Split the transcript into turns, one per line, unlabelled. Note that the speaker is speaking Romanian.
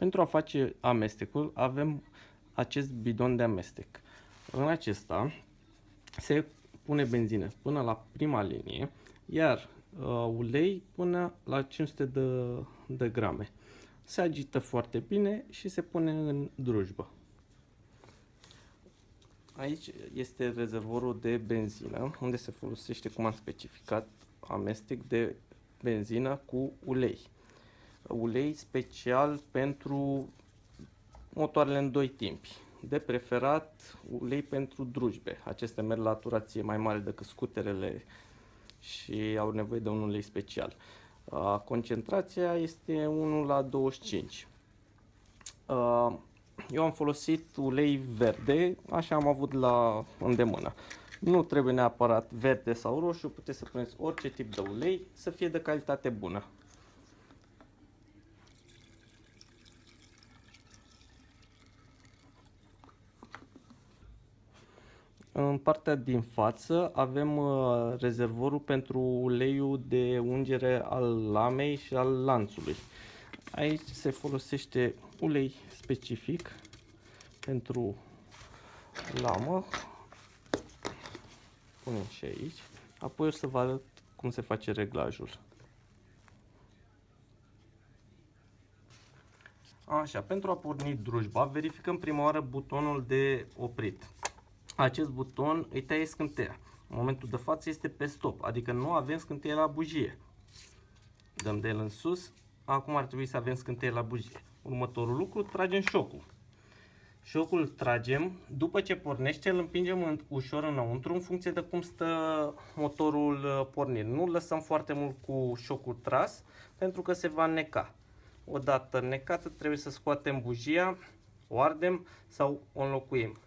Pentru a face amestecul avem acest bidon de amestec. În acesta se pune benzină până la prima linie, iar uh, ulei până la 500 de, de grame. Se agită foarte bine și se pune în drujbă. Aici este rezervorul de benzină, unde se folosește, cum am specificat, amestec de benzină cu ulei. Ulei special pentru motoarele în doi timpi. De preferat ulei pentru drujbe. Acestea merg la turație mai mare decât scuterele și au nevoie de un ulei special. Concentrația este 1 la 25. Eu am folosit ulei verde, așa am avut la îndemână. Nu trebuie neapărat verde sau roșu, puteți să puneți orice tip de ulei, să fie de calitate bună. În partea din față avem uh, rezervorul pentru uleiul de ungere al lamei și al lanțului. Aici se folosește ulei specific pentru lamă. Punem și aici. Apoi o să vă arăt cum se face reglajul. Așa, pentru a porni drujba, verificăm prima oară butonul de oprit. Acest buton îi taie scânteia. În momentul de față este pe stop, adică nu avem scânteie la bujie. Dăm de el în sus, acum ar trebui să avem scânteie la bujie. Următorul lucru, tragem șocul. Șocul îl tragem, după ce pornește îl împingem în, ușor înăuntru în funcție de cum stă motorul uh, pornit. Nu lăsăm foarte mult cu șocul tras pentru că se va neca. Odată necată trebuie să scoatem bujia, o ardem sau o înlocuim.